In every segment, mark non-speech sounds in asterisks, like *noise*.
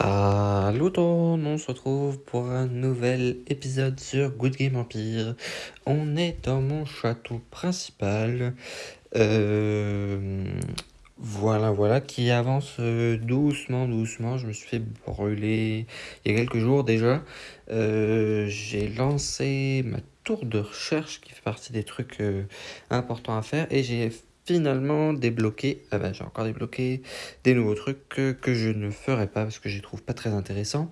Salut tout le monde, on se retrouve pour un nouvel épisode sur Good Game Empire. On est dans mon château principal. Euh, voilà, voilà, qui avance euh, doucement, doucement. Je me suis fait brûler il y a quelques jours déjà. Euh, j'ai lancé ma tour de recherche qui fait partie des trucs importants à faire et j'ai finalement débloqué, ah bah, j'ai encore débloqué des nouveaux trucs que, que, je ne ferai pas parce que je les trouve pas très intéressants.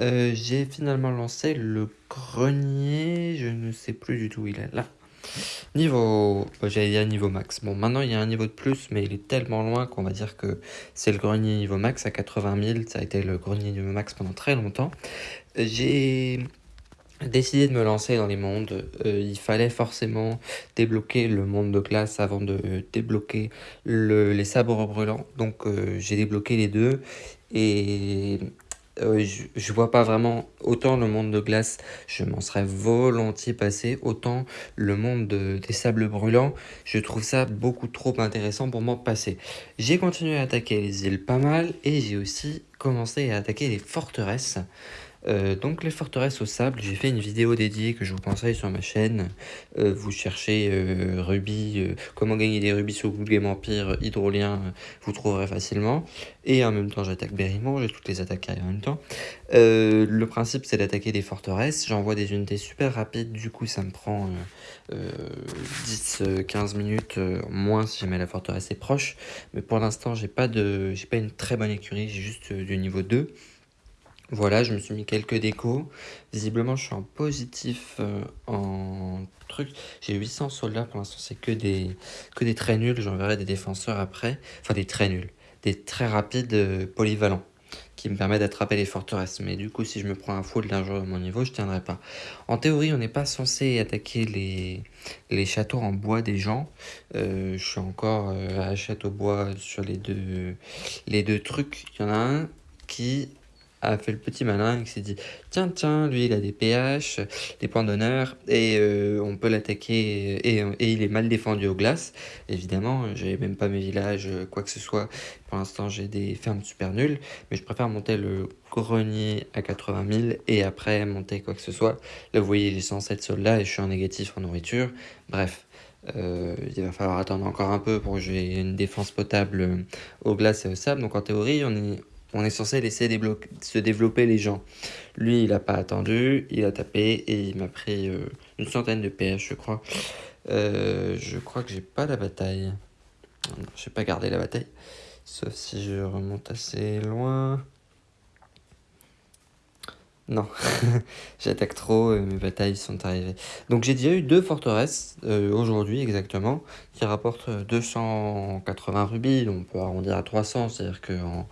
Euh, j'ai finalement lancé le grenier, je ne sais plus du tout où il est là. Niveau, bah, j'allais dire niveau max. Bon, maintenant il y a un niveau de plus, mais il est tellement loin qu'on va dire que c'est le grenier niveau max à 80 000. Ça a été le grenier niveau max pendant très longtemps. J'ai décidé de me lancer dans les mondes, euh, il fallait forcément débloquer le monde de glace avant de débloquer le, les sabres brûlants. Donc euh, j'ai débloqué les deux et euh, je, vois pas vraiment autant le monde de glace, je m'en serais volontiers passé, autant le monde de, des sables brûlants, je trouve ça beaucoup trop intéressant pour moi passer. J'ai continué à attaquer les îles pas mal et j'ai aussi commencé à attaquer les forteresses. Euh, donc les forteresses au sable, j'ai fait une vidéo dédiée que je vous conseille sur ma chaîne. Euh, vous cherchez euh, rubis, comment gagner des rubis sur Google Game Empire hydrolien, vous trouverez facilement. Et en même temps j'attaque Berrimont, j'ai toutes les attaques en même temps. le principe c'est d'attaquer des forteresses, j'envoie des unités super rapides, du coup ça me prend 10-15 minutes moins si jamais la forteresse est proche. Mais pour l'instant j'ai pas, de, pas une très bonne écurie, j'ai juste du niveau 2. Voilà, je me suis mis quelques décos. Visiblement, je suis en positif euh, en truc. J'ai 800 soldats, pour l'instant, c'est que des, que très nuls. J'enverrai des défenseurs après. Enfin, des très nuls. Des très rapides euh, polyvalents qui me permettent d'attraper les forteresses. Mais du coup, si je me prends un full d'un jour à mon niveau, je tiendrai pas. En théorie, on n'est pas censé attaquer les, les châteaux en bois des gens. Euh, je suis encore à château bois sur les deux, les deux trucs. Il y en a un qui a fait le petit malin et s'est dit tiens tiens lui il a des PH des points d'honneur et euh, on peut l'attaquer et, et, il est mal défendu aux glaces. Évidemment j'ai même pas mes villages quoi que ce soit. Pour l'instant j'ai des fermes super nulles mais je préfère monter le grenier à 80 000 et après monter quoi que ce soit. Là vous voyez j'ai 107 soldats et je suis en négatif en nourriture. Bref euh, il va falloir attendre encore un peu pour que j'ai une défense potable aux glaces et au sable. Donc en théorie, on est, on est censé laisser se développer les gens. Lui, il n'a pas attendu, il a tapé et il m'a pris euh, une centaine de PS, je crois. Euh, je crois que j'ai pas la bataille. Je n'ai pas gardé la bataille. Sauf si je remonte assez loin. Non, *laughs* j'attaque trop, mes batailles sont arrivées. Donc j'ai déjà eu deux forteresses, euh, aujourd'hui exactement, qui rapportent 280 rubis, on peut arrondir à 300, c'est-à-dire qu'en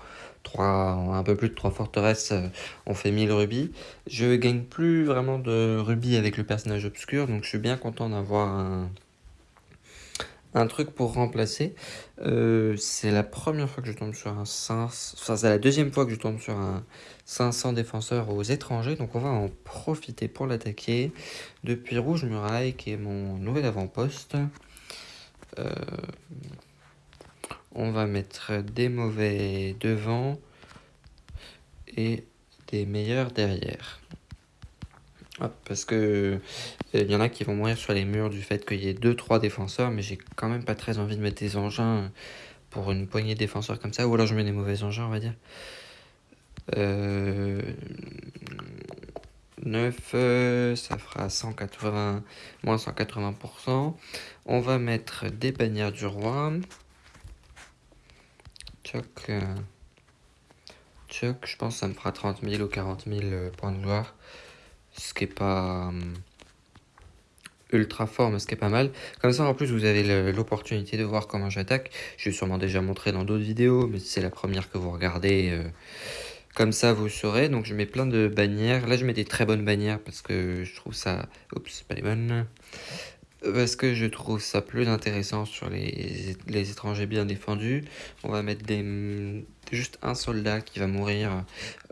un peu plus de 3 forteresses, euh, on fait 1000 rubis. Je gagne plus vraiment de rubis avec le personnage obscur, donc je suis bien content d'avoir un, un truc pour remplacer. Euh, c'est la première fois que je tombe sur un 500, enfin c'est la deuxième fois que je tombe sur un 500 défenseurs aux étrangers, donc on va en profiter pour l'attaquer. Depuis Rouge Muraille, qui est mon nouvel avant-poste. Euh, on va mettre des mauvais devant et des meilleurs derrière. parce que euh, il y en a qui vont mourir sur les murs du fait qu'il y ait 2-3 défenseurs, mais j'ai quand même pas très envie de mettre des engins pour une poignée de défenseurs comme ça, ou alors je mets des mauvais engins, on va dire. 9, euh, ça fera 180, moins 180%. On va mettre des bannières du roi. Choc, euh, je pense que ça me fera 30 000 ou 40 000 euh, points de gloire. Ce qui est pas euh, ultra fort, mais ce qui est pas mal. Comme ça, en plus, vous avez l'opportunité de voir comment j'attaque. Je vais sûrement déjà montré dans d'autres vidéos, mais c'est la première que vous regardez. comme ça, vous saurez. Donc, je mets plein de bannières. Là, je mets des très bonnes bannières parce que je trouve ça... Oups, pas les bonnes. Parce que je trouve ça plus intéressant sur les, les étrangers bien défendus. On va mettre des, juste un soldat qui va mourir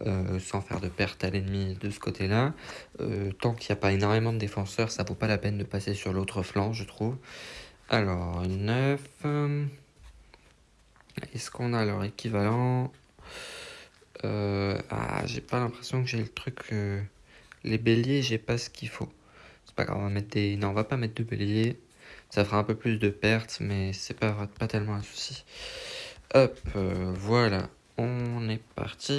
euh, sans faire de perte à l'ennemi de ce côté-là. Euh, tant qu'il n'y a pas énormément de défenseurs, ça vaut pas la peine de passer sur l'autre flanc, je trouve. Alors, 9. Est-ce qu'on a leur équivalent? Euh, Ah, j'ai pas l'impression que j'ai le truc. Euh, les béliers, j'ai pas ce qu'il faut. Pas grave, on va mettre des. Non, on va pas mettre de béliers. Ça fera un peu plus de pertes, mais c'est pas, pas tellement un souci. Hop, euh, voilà. On est parti.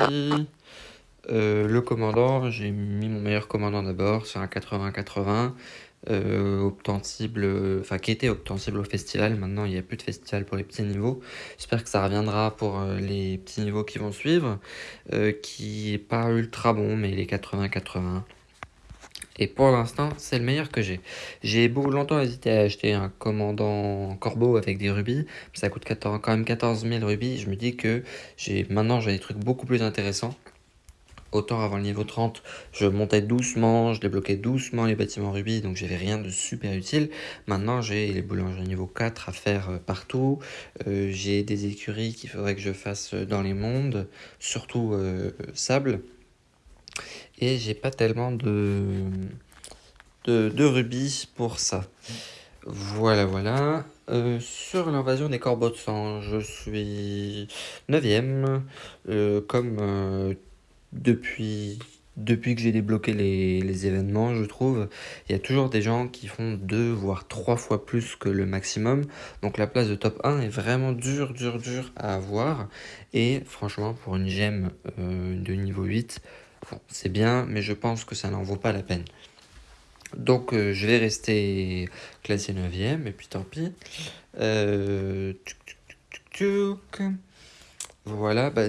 Euh, le commandant, j'ai mis mon meilleur commandant d'abord sur un 80-80. Euh, enfin qui était obtensible au festival. Maintenant, il n'y a plus de festival pour les petits niveaux. J'espère que ça reviendra pour les petits niveaux qui vont suivre, qui est pas ultra bon, mais les 80-80. Et pour l'instant, c'est le meilleur que j'ai. J'ai beaucoup longtemps hésité à acheter un commandant corbeau avec des rubis. Ça coûte 14, quand même 14 000 rubis. Je me dis que maintenant j'ai des trucs beaucoup plus intéressants. Autant avant le niveau 30, je montais doucement, je débloquais doucement les bâtiments rubis, donc j'avais rien de super utile. Maintenant, j'ai les boulangers niveau 4 à faire euh, partout. Euh, j'ai des écuries qu'il faudrait que je fasse dans les mondes, surtout euh, sable. Et j'ai pas tellement de, de, de, rubis pour ça. Voilà, voilà. sur l'invasion des corbeaux de sang, je suis 9ème. comme depuis, depuis que j'ai débloqué les, les, événements, je trouve, il y a toujours des gens qui font deux voire trois fois plus que le maximum. Donc la place de top 1 est vraiment dur, dur, dur à avoir. Et franchement, pour une gemme euh, de niveau 8, c'est bien, mais je pense que ça n'en vaut pas la peine. Donc euh, je vais rester classé 9ème, et puis tant pis. Euh, voilà, bah,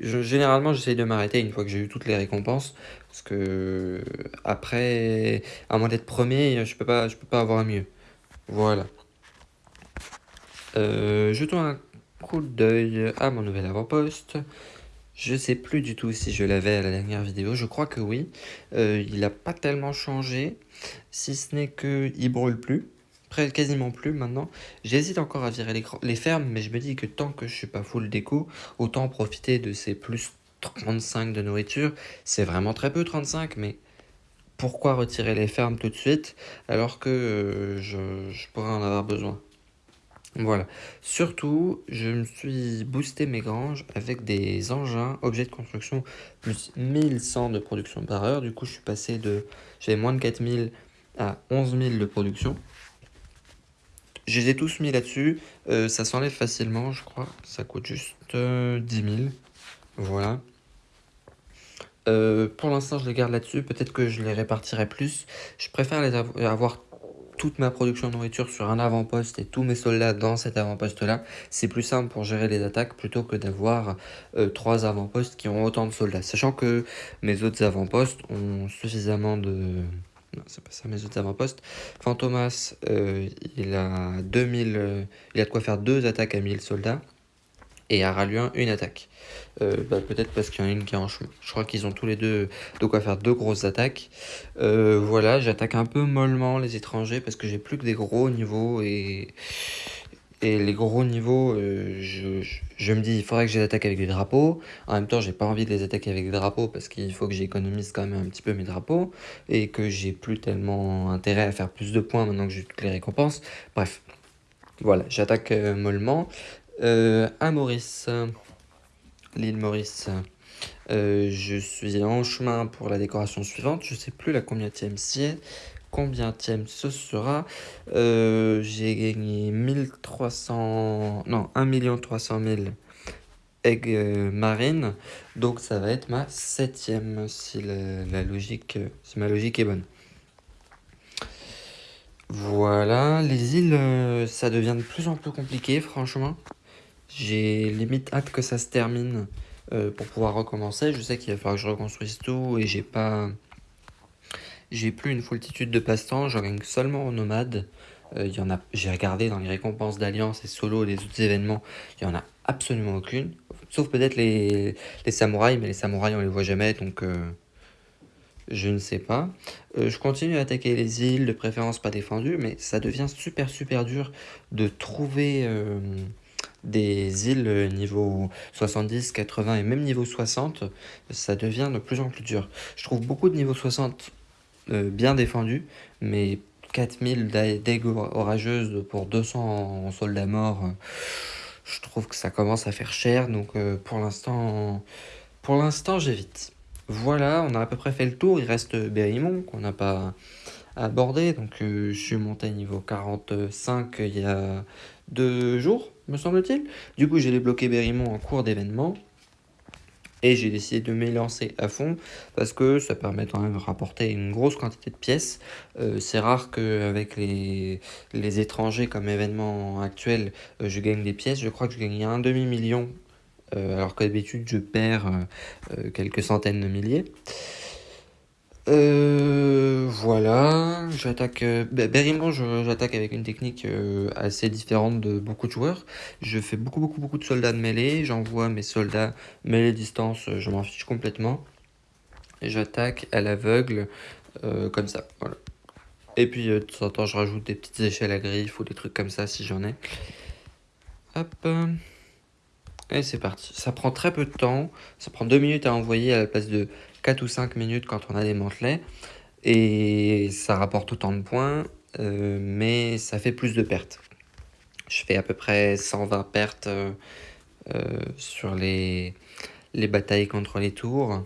généralement j'essaye de m'arrêter une fois que j'ai eu toutes les récompenses. Parce que après, à moins d'être premier, je peux pas, peux pas avoir mieux. Voilà. Euh, jetons un coup d'œil à mon nouvel avant-poste. Je sais plus du tout si je l'avais à la dernière vidéo, je crois que oui. Euh, il n'a pas tellement changé, si ce n'est qu'il brûle plus quasiment plus maintenant. J'hésite encore à virer les, fermes, mais je me dis que tant que je suis pas full déco, autant profiter de ces plus 35 de nourriture. C'est vraiment très peu 35, mais pourquoi retirer les fermes tout de suite alors que euh, je pourrais en avoir besoin? Voilà. Surtout, je me suis boosté mes granges avec des engins, objets de construction, plus 1100 de production par heure. Du coup, je suis passé de... J'avais moins de 4000 à 11 000 de production. Je les ai tous mis là-dessus. Euh, ça s'enlève facilement, je crois. Ça coûte juste 10 000. Voilà. Euh, pour l'instant, je les garde là-dessus. Peut-être que je les répartirai plus. Je préfère les avoir ma production de nourriture sur un avant-poste et tous mes soldats dans cet avant-poste-là. C'est plus simple pour gérer les attaques plutôt que d'avoir euh, trois avant-postes qui ont autant de soldats. Sachant que mes autres avant-postes ont suffisamment de non, c'est pas ça, mes autres avant-postes. Fantomas, euh, il a 2000, euh, il a de quoi faire deux attaques à 1000 soldats. Et Araluin, une attaque. Euh, bah, peut-être parce qu'il y en a une qui est en chemin. Je crois qu'ils ont tous les deux de quoi faire deux grosses attaques. voilà, j'attaque un peu mollement les étrangers parce que j'ai plus que des gros niveaux et et les gros niveaux, euh, je, me dis, il faudrait que je les attaque avec des drapeaux. En même temps, j'ai pas envie de les attaquer avec des drapeaux parce qu'il faut que j'économise quand même un petit peu mes drapeaux. Et que j'ai plus tellement intérêt à faire plus de points maintenant que j'ai toutes les récompenses. Bref, voilà, j'attaque euh, mollement. Euh, à Maurice, l'île Maurice. je suis en chemin pour la décoration suivante. Je sais plus la combien c'est combien ce sera. Euh, j'ai gagné 1300... Non, 1 300 000 eggs euh, marines. Donc ça va être ma septième si la, logique, si ma logique est bonne. Voilà, les îles, euh, ça devient de plus en plus compliqué, franchement. J'ai limite hâte que ça se termine pour pouvoir recommencer. Je sais qu'il va falloir que je reconstruise tout et j'ai pas j'ai plus une foultitude de passe-temps, j'en gagne seulement en nomade. Euh, a, j'ai regardé dans les récompenses d'Alliance et solo les autres événements, il n'y en a absolument aucune. Sauf peut-être les, les, samouraïs, mais les samouraïs on les voit jamais, donc euh, je ne sais pas. Euh, je continue à attaquer les îles, de préférence pas défendues, mais ça devient super super dur de trouver des îles niveau 70, 80 et même niveau 60. Ça devient de plus en plus dur. Je trouve beaucoup de niveau 60 euh, bien défendu, mais 4000 d'aigues orageuses pour 200 soldats morts, euh, je trouve que ça commence à faire cher, donc euh, pour l'instant, pour l'instant j'évite. voilà, on a à peu près fait le tour. Il reste Berrimont qu'on n'a pas abordé. Donc je suis monté niveau 45 il y a deux jours, me semble-t-il. Du coup, j'ai débloqué Berrimont en cours d'événement. Et j'ai décidé de m'élancer à fond parce que ça permet quand même de rapporter une grosse quantité de pièces. Euh, c'est rare qu'avec les, les étrangers comme événement actuel, euh, je gagne des pièces. Je crois que je gagne un demi-million euh, alors que d'habitude je perds quelques centaines de milliers. Euh, voilà, j'attaque. Euh, j'attaque avec une technique euh, assez différente de beaucoup de joueurs. Je fais beaucoup, beaucoup, beaucoup de soldats de mêlée. J'envoie mes soldats mêlée distance, euh, je m'en fiche complètement. J'attaque à l'aveugle, comme ça. Voilà. Et puis, de temps en temps, je rajoute des petites échelles à griffe ou des trucs comme ça si j'en ai. Hop. Et c'est parti. Ça prend très peu de temps. Ça prend deux minutes à envoyer à la place de 4 ou 5 minutes quand on a des mantelets. Et ça rapporte autant de points, euh, mais ça fait plus de pertes. Je fais à peu près 120 pertes euh, euh, sur les, les batailles contre les tours.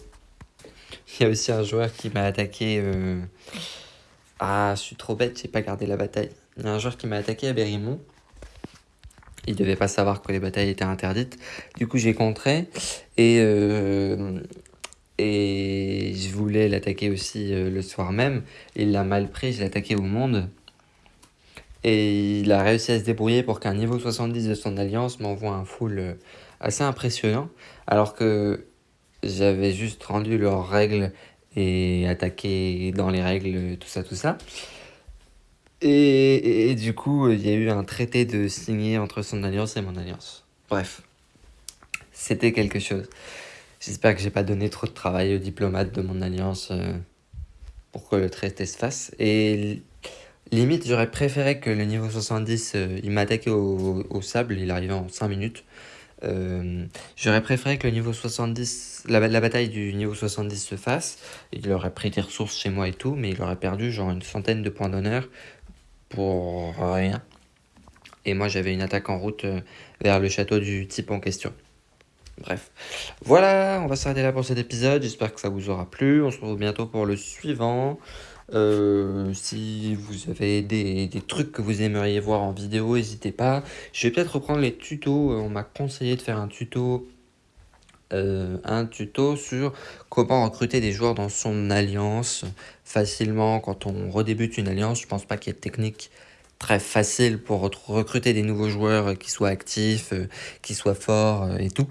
Il y a aussi un joueur qui m'a attaqué... Ah, je suis trop bête, j'ai pas gardé la bataille. Il y a un joueur qui m'a attaqué à Berrimont. Il devait pas savoir que les batailles étaient interdites. Du coup, j'ai contré. Et et je voulais l'attaquer aussi euh, le soir même. Il l'a mal pris, je attaqué au monde. Et il a réussi à se débrouiller pour qu'un niveau 70 de son alliance m'envoie un full euh, assez impressionnant. Alors que j'avais juste rendu leurs règles et attaqué dans les règles, tout ça, tout ça. Et, du coup, il y a eu un traité de signé entre son alliance et mon alliance. Bref, c'était quelque chose. J'espère que j'ai pas donné trop de travail aux diplomates de mon alliance euh, pour que le traité se fasse. Et limite, j'aurais préféré que le niveau 70, euh, il m'attaquait au, sable, il arrivait en 5 minutes. Euh, j'aurais préféré que le niveau 70, la, la, bataille du niveau 70 se fasse. Il aurait pris des ressources chez moi et tout, mais il aurait perdu genre une centaine de points d'honneur pour rien. Et moi j'avais une attaque en route vers le château du type en question. Bref, voilà, on va s'arrêter là pour cet épisode. J'espère que ça vous aura plu. On se retrouve bientôt pour le suivant. Euh, si vous avez des, trucs que vous aimeriez voir en vidéo, n'hésitez pas. Je vais peut-être reprendre les tutos. On m'a conseillé de faire un tuto, euh, un tuto sur comment recruter des joueurs dans son alliance facilement quand on redébute une alliance. Je pense pas qu'il y ait de technique très facile pour recruter des nouveaux joueurs qui soient actifs, euh, qui soient forts euh, et tout.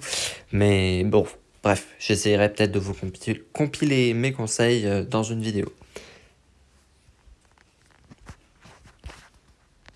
Mais bon, bref, j'essaierai peut-être de vous compiler mes conseils euh, dans une vidéo.